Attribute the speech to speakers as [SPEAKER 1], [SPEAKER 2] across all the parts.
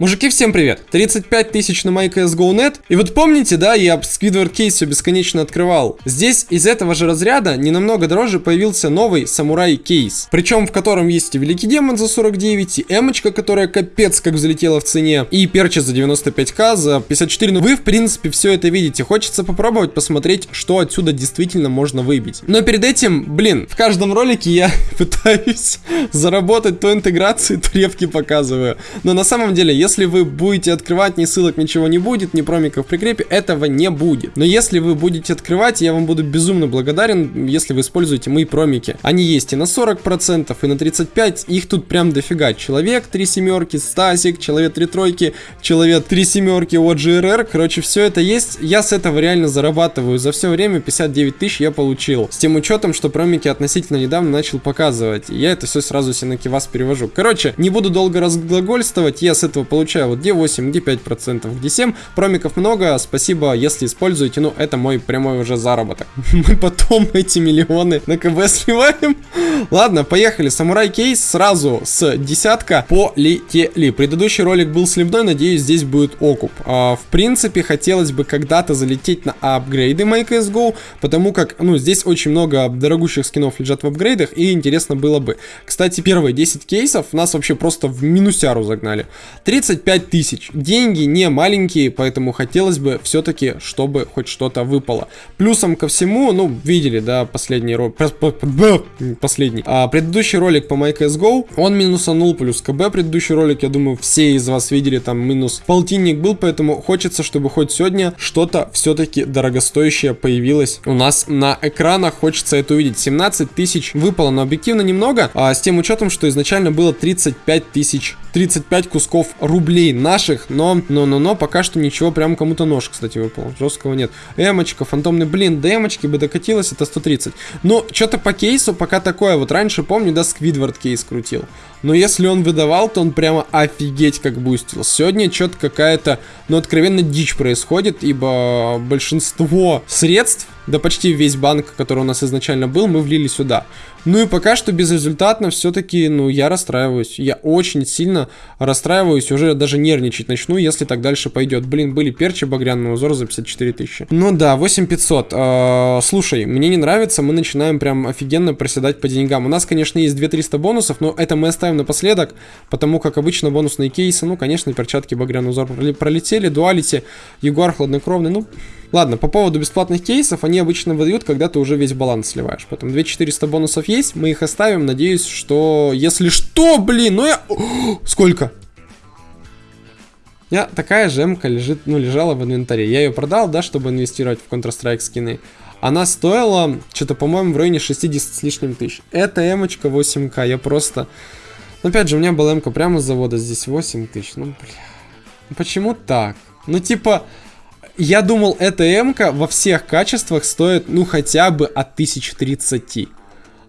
[SPEAKER 1] Мужики, всем привет! 35 тысяч на MyCSGO.net. И вот помните, да, я Squidward кейс все бесконечно открывал. Здесь из этого же разряда не намного дороже появился новый самурай кейс. Причем в котором есть и Великий Демон за 49, и эмочка, которая капец как взлетела в цене, и перча за 95к, за 54. Ну вы, в принципе, все это видите. Хочется попробовать посмотреть, что отсюда действительно можно выбить. Но перед этим, блин, в каждом ролике я пытаюсь заработать то интеграции, то ревки показываю. Но на самом деле, если если вы будете открывать, ни ссылок, ничего не будет, ни промиков в прикрепе, этого не будет. Но если вы будете открывать, я вам буду безумно благодарен, если вы используете мои промики. Они есть и на 40%, и на 35%, их тут прям дофига. Человек 3 семерки, Стасик, Человек 3 тройки, Человек 3 семерки, OGRR, короче, все это есть. Я с этого реально зарабатываю. За все время 59 тысяч я получил. С тем учетом, что промики относительно недавно начал показывать. Я это все сразу себе на кивас перевожу. Короче, не буду долго разглагольствовать, я с этого получил получаю вот где 8, где 5%, где 7. Промиков много, спасибо, если используете, ну это мой прямой уже заработок. Мы потом эти миллионы на КБ сливаем. Ладно, поехали. Самурай кейс сразу с десятка полетели. Предыдущий ролик был сливной, надеюсь, здесь будет окуп. А, в принципе, хотелось бы когда-то залететь на апгрейды MyCSGO, потому как, ну, здесь очень много дорогущих скинов лежат в апгрейдах, и интересно было бы. Кстати, первые 10 кейсов нас вообще просто в минусяру загнали. 30 35 тысяч. Деньги не маленькие, поэтому хотелось бы все-таки, чтобы хоть что-то выпало. Плюсом ко всему, ну, видели, да, последний ролик, последний, а, предыдущий ролик по MyCSGO, он минусанул плюс КБ, предыдущий ролик, я думаю, все из вас видели, там минус полтинник был, поэтому хочется, чтобы хоть сегодня что-то все-таки дорогостоящее появилось у нас на экранах, хочется это увидеть. 17 тысяч выпало, но объективно немного, а с тем учетом, что изначально было 35 тысяч, 35 кусков рублей рублей наших, но, но, но, но, пока что ничего, прям кому-то нож, кстати, выпал, жесткого нет. Эмочка, фантомный, блин, до эмочки бы докатилась, это 130. Но что-то по кейсу пока такое, вот раньше, помню, да, Сквидвард кейс крутил. Но если он выдавал, то он прямо офигеть как бустил. Сегодня что-то какая-то, ну, откровенно дичь происходит, ибо большинство средств, да почти весь банк, который у нас изначально был, мы влили сюда. Ну и пока что безрезультатно все-таки, ну, я расстраиваюсь. Я очень сильно расстраиваюсь, уже даже нервничать начну, если так дальше пойдет. Блин, были перчи багряный узор за 54 тысячи. Ну да, 8500. Э, слушай, мне не нравится, мы начинаем прям офигенно проседать по деньгам. У нас, конечно, есть 2300 бонусов, но это мы оставим напоследок, потому как обычно бонусные кейсы, ну, конечно, перчатки багряный узор пролетели, дуалити, ягуар хладнокровный, ну... Ладно, по поводу бесплатных кейсов, они обычно выдают, когда ты уже весь баланс сливаешь. Поэтому 2400 бонусов есть, мы их оставим. Надеюсь, что... Если что, блин, ну я... сколько? Я такая же МК лежит, ну, лежала в инвентаре. Я ее продал, да, чтобы инвестировать в Counter-Strike скины. Она стоила, что-то, по-моему, в районе 60 с лишним тысяч. Это эмочка 8к, я просто... Ну, опять же, у меня была МК прямо с завода, здесь 8 тысяч. Ну, бля... Почему так? Ну, типа, я думал, эта м во всех качествах стоит, ну, хотя бы от 1030.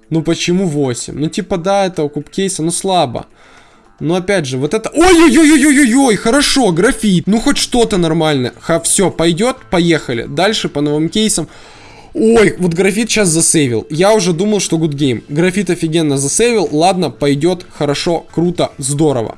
[SPEAKER 1] Ну, почему 8? Ну, типа, да, это куб кейса, но слабо. Но опять же, вот это... Ой-ой-ой-ой-ой-ой, хорошо, графит. Ну, хоть что-то нормальное. Ха, все, пойдет, поехали. Дальше по новым кейсам. Ой, вот графит сейчас засейвил. Я уже думал, что good game. Графит офигенно засейвил. Ладно, пойдет, хорошо, круто, здорово.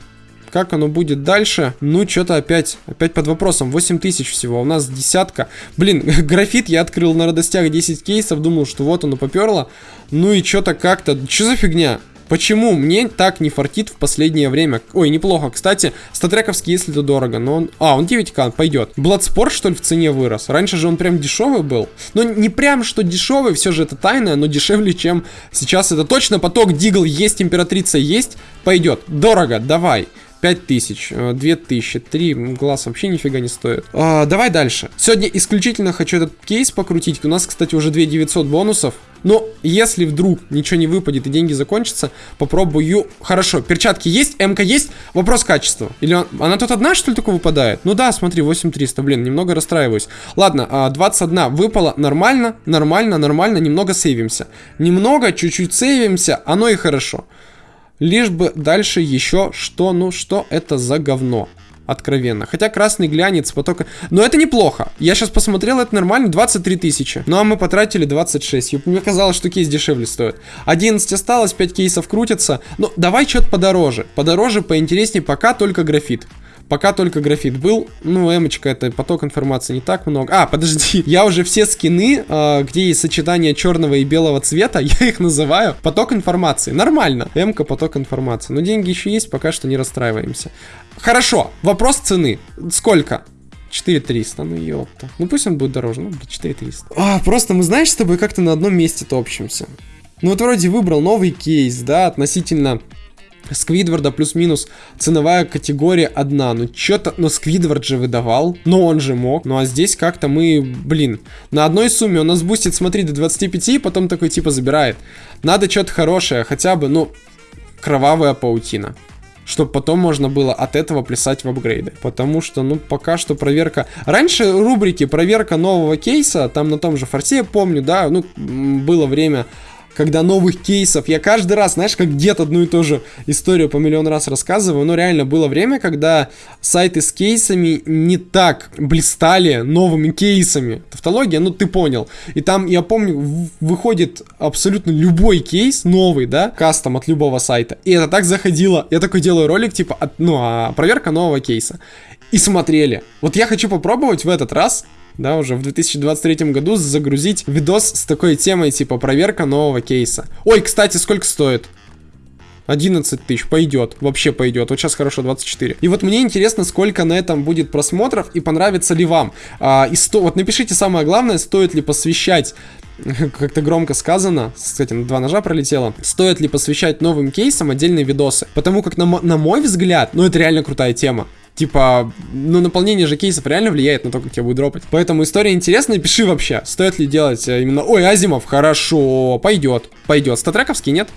[SPEAKER 1] Как оно будет дальше? Ну, что-то опять, опять под вопросом. 8 тысяч всего, у нас десятка. Блин, графит я открыл на радостях 10 кейсов, думал, что вот оно поперло. Ну и что-то как-то... Что за фигня? Почему мне так не фартит в последнее время? Ой, неплохо. Кстати, статрековский, если это дорого, но он... А, он 9к, пойдет. Бладспорт, что ли, в цене вырос? Раньше же он прям дешевый был. Ну, не прям, что дешевый, все же это тайное, но дешевле, чем сейчас это точно. Поток Дигл есть, императрица есть, пойдет. Дорого, давай. 5000, 2000, 3, глаз вообще нифига не стоит. А, давай дальше. Сегодня исключительно хочу этот кейс покрутить. У нас, кстати, уже 2900 бонусов. Но если вдруг ничего не выпадет и деньги закончатся, попробую... Хорошо, перчатки есть, МК есть. Вопрос качества. Или он... она тут одна, что ли, только выпадает? Ну да, смотри, 8300, блин, немного расстраиваюсь. Ладно, 21 а, выпала нормально, нормально, нормально, немного сейвимся. Немного, чуть-чуть сейвимся, оно и хорошо. Лишь бы дальше еще что, ну что это за говно? Откровенно. Хотя красный глянец потока... Но это неплохо. Я сейчас посмотрел, это нормально. 23 тысячи. Ну а мы потратили 26. Мне казалось, что кейс дешевле стоит. 11 осталось, 5 кейсов крутятся. Ну давай что-то подороже. Подороже, поинтереснее. Пока только графит. Пока только графит был. Ну, эмочка, это поток информации не так много. А, подожди, я уже все скины, э, где есть сочетание черного и белого цвета, я их называю поток информации. Нормально. Эмка, поток информации. Но деньги еще есть, пока что не расстраиваемся. Хорошо, вопрос цены. Сколько? 4300, ну ёпта. Ну пусть он будет дороже, ну 4300. А, просто мы, знаешь, с тобой как-то на одном месте топчемся. Ну вот вроде выбрал новый кейс, да, относительно Сквидварда плюс-минус ценовая категория одна. Ну что-то, но Сквидвард же выдавал, но он же мог. Ну а здесь как-то мы, блин, на одной сумме он нас бустит, смотри, до 25, и потом такой типа забирает. Надо что-то хорошее, хотя бы, ну, кровавая паутина чтобы потом можно было от этого плясать в апгрейды. Потому что, ну, пока что проверка... Раньше рубрики проверка нового кейса, там на том же форсе, помню, да, ну, было время когда новых кейсов, я каждый раз, знаешь, как дед одну и ту же историю по миллион раз рассказываю, но реально было время, когда сайты с кейсами не так блистали новыми кейсами. Тавтология, ну ты понял. И там, я помню, выходит абсолютно любой кейс новый, да, кастом от любого сайта. И это так заходило. Я такой делаю ролик, типа, от, ну, а, проверка нового кейса. И смотрели. Вот я хочу попробовать в этот раз да, уже в 2023 году загрузить видос с такой темой, типа проверка нового кейса. Ой, кстати, сколько стоит? 11 тысяч, пойдет, вообще пойдет. Вот сейчас хорошо, 24. И вот мне интересно, сколько на этом будет просмотров и понравится ли вам. А, и сто... Вот напишите самое главное, стоит ли посвящать как-то громко сказано, кстати, на два ножа пролетело, стоит ли посвящать новым кейсам отдельные видосы. Потому как, на, на мой взгляд, ну это реально крутая тема. Типа, ну, наполнение же кейсов реально влияет на то, как тебя будет дропать. Поэтому история интересная, пиши вообще, стоит ли делать э, именно... Ой, Азимов, хорошо, пойдет, пойдет. Статрековский нет?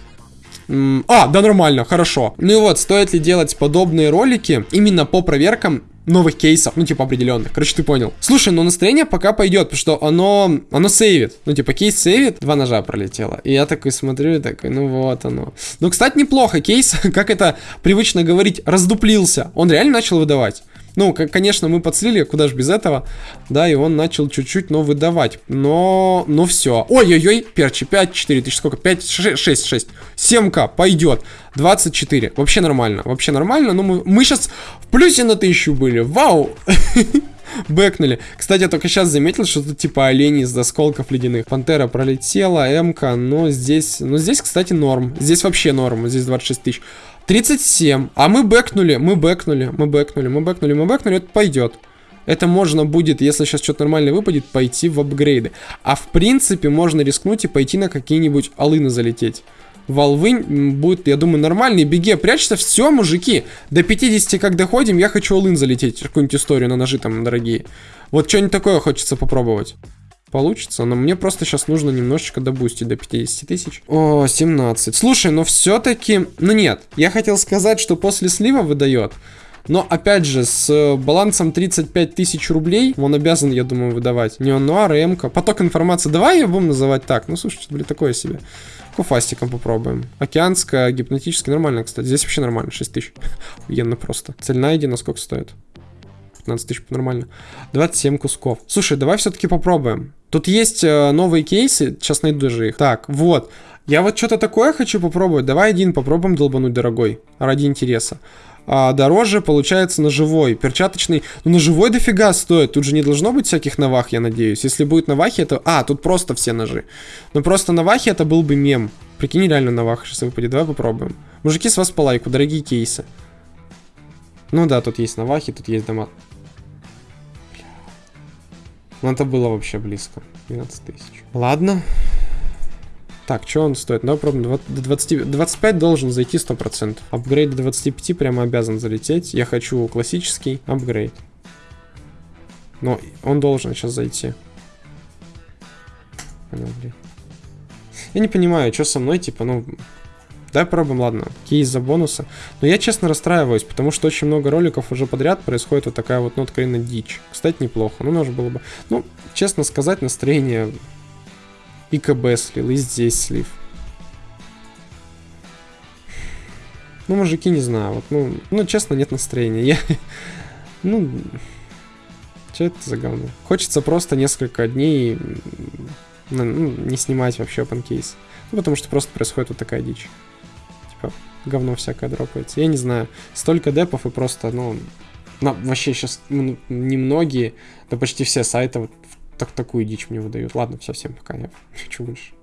[SPEAKER 1] А, да нормально, хорошо. Ну и вот, стоит ли делать подобные ролики именно по проверкам новых кейсов, ну, типа, определенных. Короче, ты понял. Слушай, ну настроение пока пойдет, потому что оно, оно сейвит. Ну, типа, кейс сейвит, два ножа пролетело. И я такой смотрю и такой, ну вот оно. Ну, кстати, неплохо. Кейс, как это привычно говорить, раздуплился. Он реально начал выдавать. Ну, конечно, мы подслили, куда же без этого, да, и он начал чуть-чуть, но выдавать, но, но все. Ой-ой-ой, перчи, 5, 4 тысячи, сколько, 5, 6, 6, 6, 7к, пойдет, 24, вообще нормально, вообще нормально, но мы, мы сейчас в плюсе на тысячу были, вау! Бэкнули. Кстати, я только сейчас заметил, что тут типа олени из осколков ледяных. Пантера пролетела, МК, но здесь... Ну, здесь, кстати, норм. Здесь вообще норм. Здесь 26 тысяч. 37. А мы бэкнули, мы бэкнули, мы бэкнули, мы бэкнули, мы бэкнули, это пойдет. Это можно будет, если сейчас что-то нормально выпадет, пойти в апгрейды. А в принципе можно рискнуть и пойти на какие-нибудь алыны залететь. Волвы будет, я думаю, нормальный. Беге, прячься. Все, мужики. До 50 как доходим, я хочу алын залететь. Какую-нибудь историю на ножи там дорогие. Вот что-нибудь такое хочется попробовать получится, но мне просто сейчас нужно немножечко добустить до 50 тысяч. О, 17. Слушай, но все-таки... Ну нет, я хотел сказать, что после слива выдает. Но, опять же, с балансом 35 тысяч рублей он обязан, я думаю, выдавать. Неонуар и МК. Поток информации. Давай ее будем называть так. Ну, слушай, блин, такое себе. Куфастиком попробуем. Океанская, гипнотически нормально, кстати. Здесь вообще нормально, 6 тысяч. Охуенно просто. Цель найдена, сколько стоит? 15 тысяч нормально. 27 кусков. Слушай, давай все-таки попробуем. Тут есть э, новые кейсы, сейчас найду же их. Так, вот. Я вот что-то такое хочу попробовать. Давай один попробуем долбануть, дорогой. Ради интереса. А, дороже получается ножевой. Перчаточный. Ну, ножевой дофига стоит. Тут же не должно быть всяких навах, я надеюсь. Если будет навахи, это... А, тут просто все ножи. Ну, просто навахи это был бы мем. Прикинь, реально навах сейчас выпадет. Давай попробуем. Мужики, с вас по лайку. Дорогие кейсы. Ну да, тут есть навахи, тут есть дома. Ну, это было вообще близко. 12 тысяч. Ладно. Так, что он стоит? Давай пробуем. 20, 25 должен зайти 100%. Апгрейд до 25 прямо обязан залететь. Я хочу классический апгрейд. Но он должен сейчас зайти. Я не понимаю, что со мной, типа, ну... Давай пробуем, ладно. Кейс за бонусы. Но я, честно, расстраиваюсь, потому что очень много роликов уже подряд происходит вот такая вот, ну, откровенно дичь. Кстати, неплохо. Ну, нужно было бы... Ну, честно сказать, настроение и КБ слил, и здесь слив. Ну, мужики, не знаю, вот, ну, ну, честно, нет настроения. Я, ну, что это за говно? Хочется просто несколько дней ну, не снимать вообще open. Ну, потому что просто происходит вот такая дичь говно всякое дропается. Я не знаю. Столько депов и просто, ну, На, вообще сейчас немногие, да почти все сайты вот так, такую дичь мне выдают. Ладно, все, всем пока, я хочу больше.